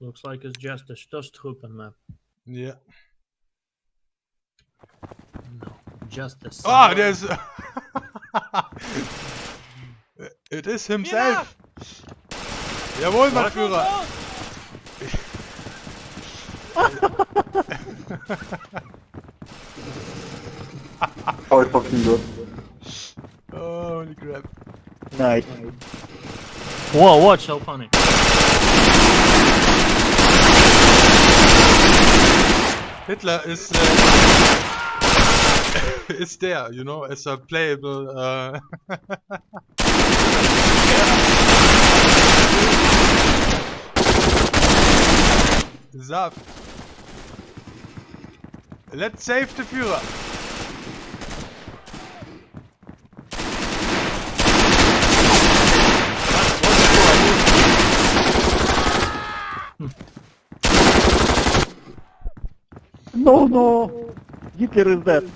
Looks like it's just a Stoßtruppen map. Yeah. No, just a. Ah, silent- there's. it is himself. Jawohl, mein Führer. Oh, fucking good. Holy crap. Nice. Whoa, watch so funny. Hitler is uh, is there, you know, as a playable. Uh. Let's save the Führer. No, no! Hitler is dead.